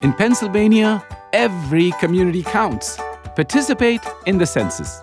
In Pennsylvania, every community counts. Participate in the census.